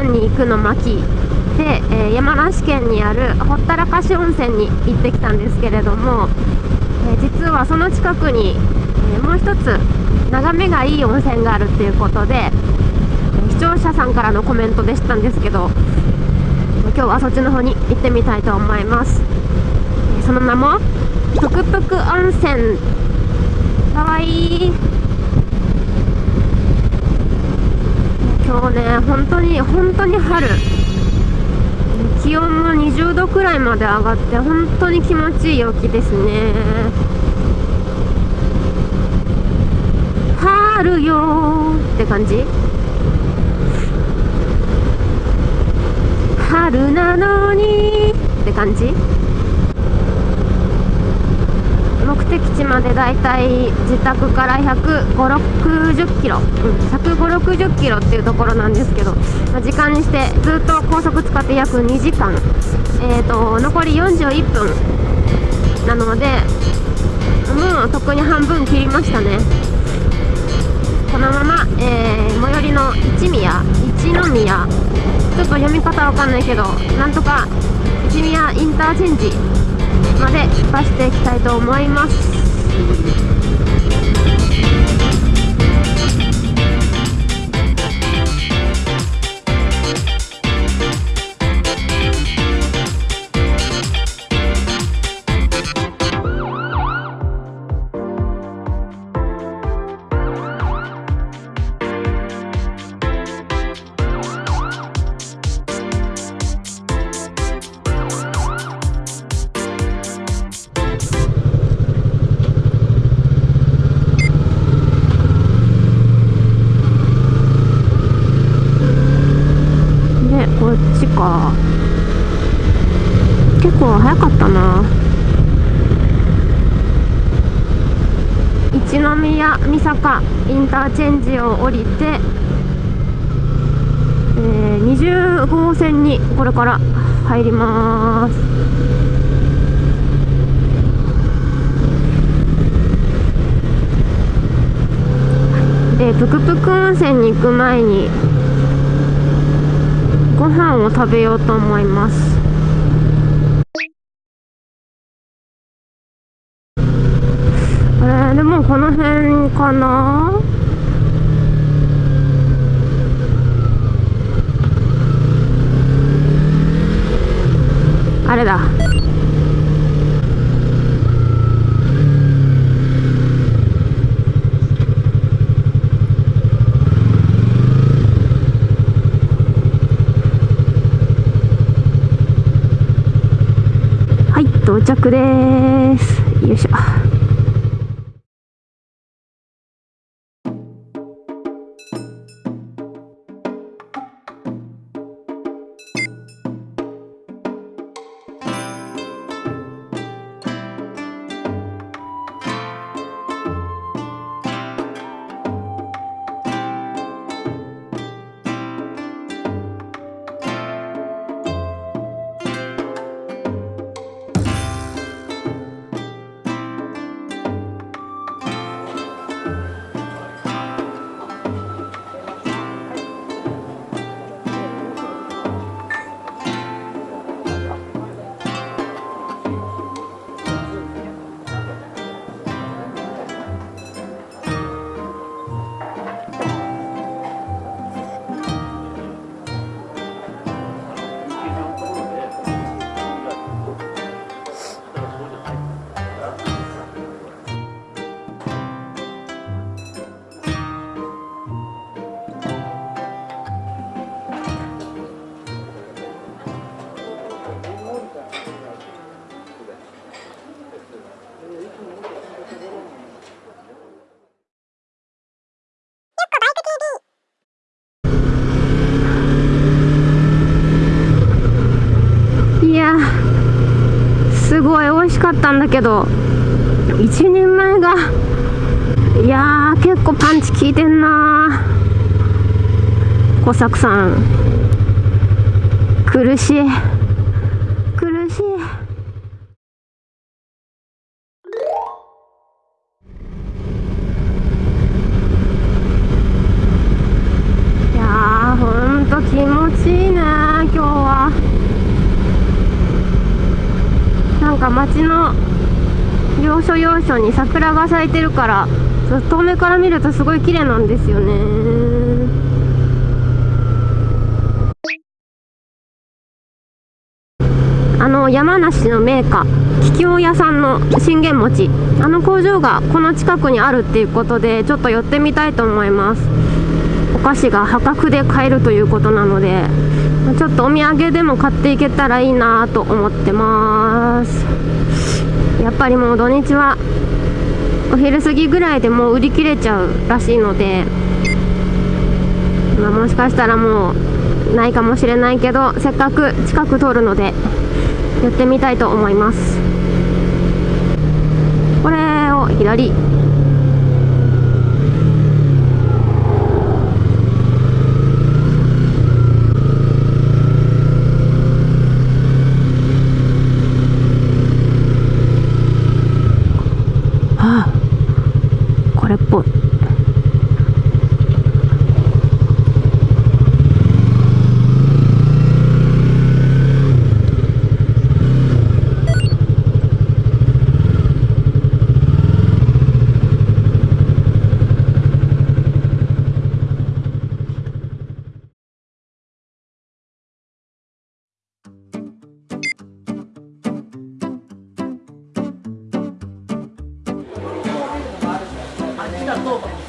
県に行くの巻で、えー、山梨県にあるほったらかし温泉に行ってきたんですけれども、えー、実はその近くに、えもう一つ眺めがいい温泉があるっていうことでえ視聴者さんからのコメントでしたんですけど今日はそっちの方に行ってみたいと思います。その名もトクトク温泉。かわいい今日ね本当に本当に春。気温も20度くらいまで上がって本当に気持ちいい陽気ですね。春よって感じ。春なのにって感じ。目的地までだいたい自宅から15060キロ、うん、15060キロっていうところなんですけど、まあ、時間にしてずっと高速使って約2時間、えーと、残り41分。なのでもうとっくに半分切りましたね。このまま、えー、最寄りの一宮一宮。ちょっと読み方わかんないけどなんとか一宮インターチェンジ。まで出していきたいと思います。ターチェンジを降りて、えー、20号線にこれから入ります。でぷくぷく温泉に行く前にご飯を食べようと思います。えー、でもこの辺かなあれだ？到着です。よいしょ。すごい美味しかったんだけど一人前がいやー結構パンチ効いてんな小作さん。苦しい苦しいいやーほんと気持ちいいか街の要所要所に桜が咲いてるから遠目から見るとすごい綺麗なんですよね。あの山梨の銘菓桔梗屋さんの信玄餅。あの工場がこの近くにあるっていうことでちょっと寄ってみたいと思います。菓子が破格で買えるということなのでちょっとお土産でも買っていけたらいいなと思ってます。やっぱりもう土日はお昼過ぎぐらいでもう売り切れちゃうらしいので、まあ、もしかしたらもうないかもしれないけどせっかく近く通るのでやってみたいと思います。これを左。equipo. お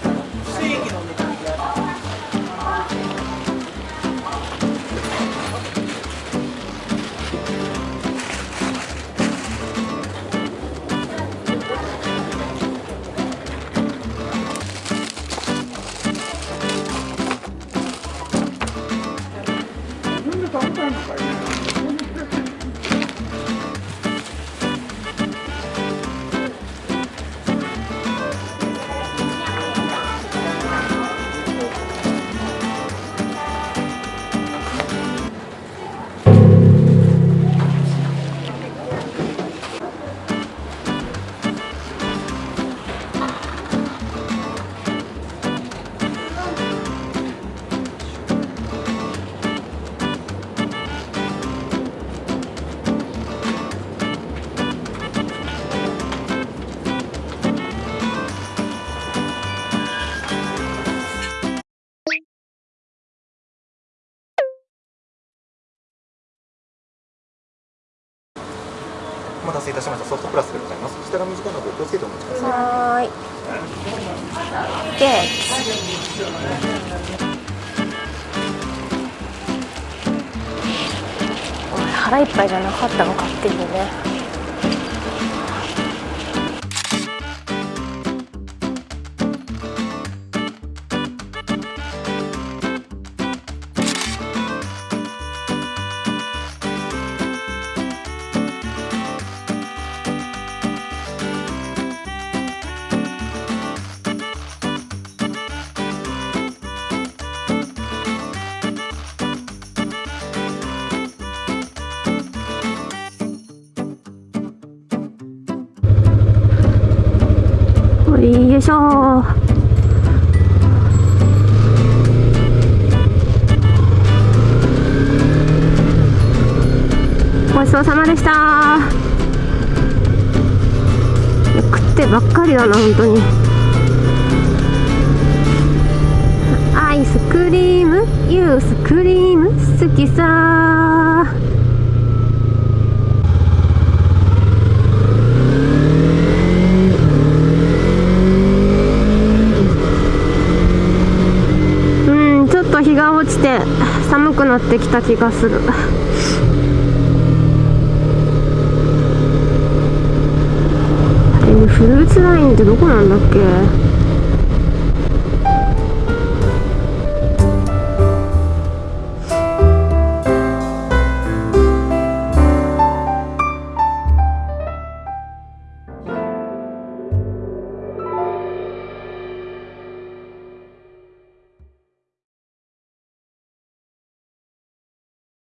待たせいたしました。ソフトプラスでございます。下が短いので気をつけてお待ちください。はい。で腹いっぱいじゃなかったのかっていうね。よいしょ。ごちそうさまでした。食ってばっかりだな本当に。アイスクリーム？ユースクリーム？好きさ日が落ちて寒くなってきた気がする。フルーツラインってどこなんだっけ？